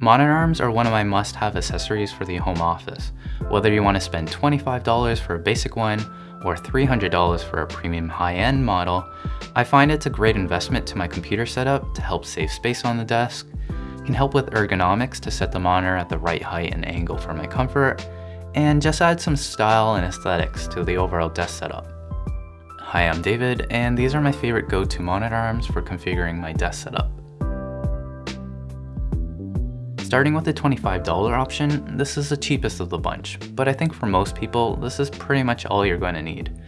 Monitor arms are one of my must-have accessories for the home office. Whether you want to spend $25 for a basic one or $300 for a premium high-end model, I find it's a great investment to my computer setup to help save space on the desk, can help with ergonomics to set the monitor at the right height and angle for my comfort, and just add some style and aesthetics to the overall desk setup. Hi, I'm David, and these are my favorite go-to monitor arms for configuring my desk setup. Starting with the $25 option, this is the cheapest of the bunch, but I think for most people, this is pretty much all you're going to need.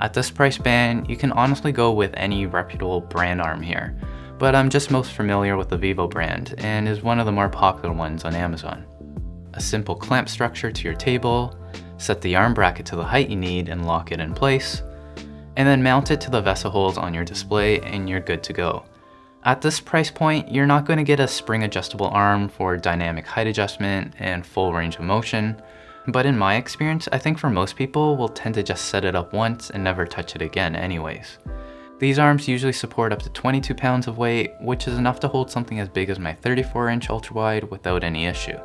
At this price band, you can honestly go with any reputable brand arm here, but I'm just most familiar with the Vivo brand and is one of the more popular ones on Amazon. A simple clamp structure to your table, set the arm bracket to the height you need and lock it in place, and then mount it to the VESA holes on your display and you're good to go. At this price point, you're not going to get a spring adjustable arm for dynamic height adjustment and full range of motion, but in my experience, I think for most people we'll tend to just set it up once and never touch it again anyways. These arms usually support up to 22 pounds of weight, which is enough to hold something as big as my 34 inch ultra wide without any issue.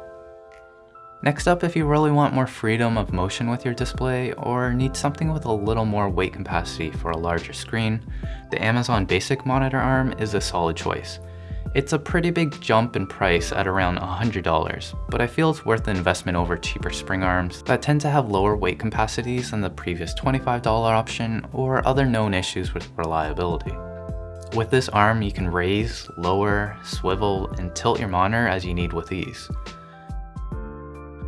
Next up, if you really want more freedom of motion with your display or need something with a little more weight capacity for a larger screen, the Amazon Basic Monitor Arm is a solid choice. It's a pretty big jump in price at around $100, but I feel it's worth the investment over cheaper spring arms that tend to have lower weight capacities than the previous $25 option or other known issues with reliability. With this arm, you can raise, lower, swivel, and tilt your monitor as you need with ease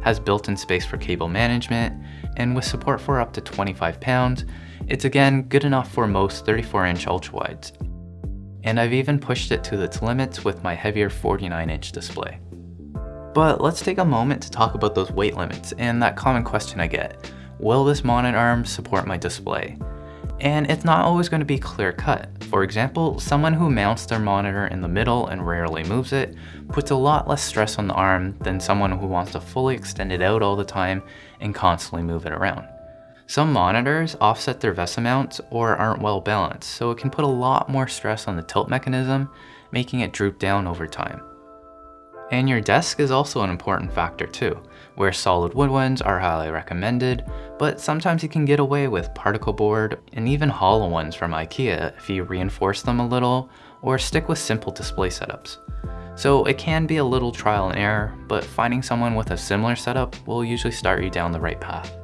has built-in space for cable management, and with support for up to 25 pounds, it's again good enough for most 34-inch ultrawides. And I've even pushed it to its limits with my heavier 49-inch display. But let's take a moment to talk about those weight limits and that common question I get. Will this monitor arm support my display? And it's not always going to be clear cut. For example, someone who mounts their monitor in the middle and rarely moves it puts a lot less stress on the arm than someone who wants to fully extend it out all the time and constantly move it around. Some monitors offset their VESA mounts or aren't well balanced, so it can put a lot more stress on the tilt mechanism, making it droop down over time. And your desk is also an important factor too, where solid wood ones are highly recommended, but sometimes you can get away with particle board and even hollow ones from IKEA if you reinforce them a little or stick with simple display setups. So it can be a little trial and error, but finding someone with a similar setup will usually start you down the right path.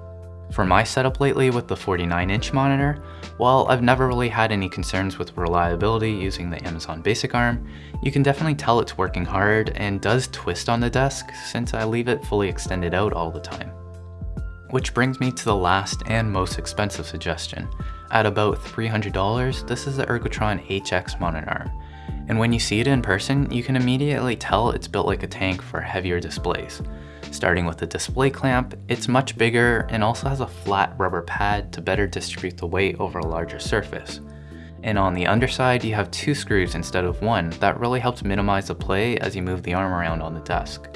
For my setup lately with the 49-inch monitor, while I've never really had any concerns with reliability using the Amazon Basic Arm, you can definitely tell it's working hard and does twist on the desk since I leave it fully extended out all the time. Which brings me to the last and most expensive suggestion. At about $300, this is the Ergotron HX monitor arm. And when you see it in person, you can immediately tell it's built like a tank for heavier displays. Starting with the display clamp, it's much bigger and also has a flat rubber pad to better distribute the weight over a larger surface. And on the underside, you have two screws instead of one that really helps minimize the play as you move the arm around on the desk.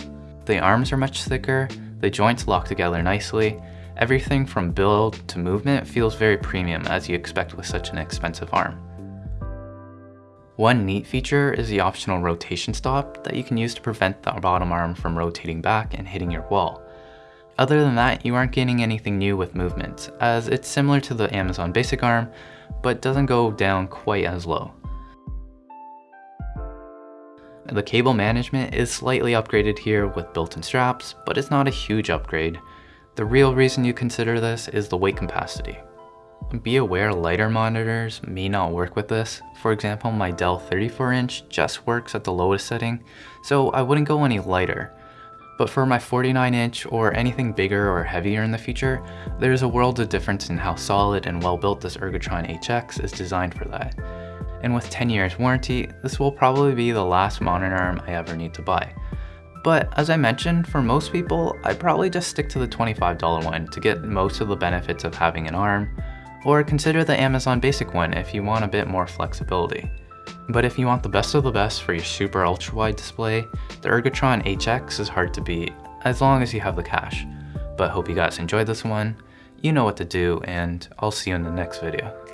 The arms are much thicker, the joints lock together nicely, everything from build to movement feels very premium as you expect with such an expensive arm. One neat feature is the optional rotation stop that you can use to prevent the bottom arm from rotating back and hitting your wall. Other than that, you aren't gaining anything new with movement, as it's similar to the Amazon Basic Arm, but doesn't go down quite as low. The cable management is slightly upgraded here with built-in straps, but it's not a huge upgrade. The real reason you consider this is the weight capacity. Be aware lighter monitors may not work with this. For example, my Dell 34-inch just works at the lowest setting, so I wouldn't go any lighter. But for my 49-inch or anything bigger or heavier in the future, there's a world of difference in how solid and well built this Ergotron HX is designed for that. And with 10 years warranty, this will probably be the last monitor arm I ever need to buy. But as I mentioned, for most people, I'd probably just stick to the $25 one to get most of the benefits of having an arm, or consider the Amazon Basic one if you want a bit more flexibility. But if you want the best of the best for your super ultra wide display, the Ergotron HX is hard to beat, as long as you have the cash. But hope you guys enjoyed this one, you know what to do, and I'll see you in the next video.